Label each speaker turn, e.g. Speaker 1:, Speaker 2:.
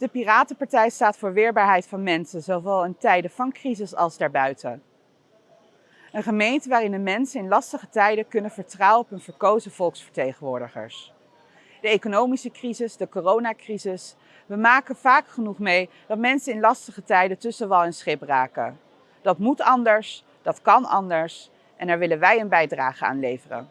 Speaker 1: De Piratenpartij staat voor weerbaarheid van mensen, zowel in tijden van crisis als daarbuiten. Een gemeente waarin de mensen in lastige tijden kunnen vertrouwen op hun verkozen volksvertegenwoordigers. De economische crisis, de coronacrisis, we maken vaak genoeg mee dat mensen in lastige tijden tussen wal en schip raken. Dat moet anders, dat kan anders en daar willen wij een bijdrage aan leveren.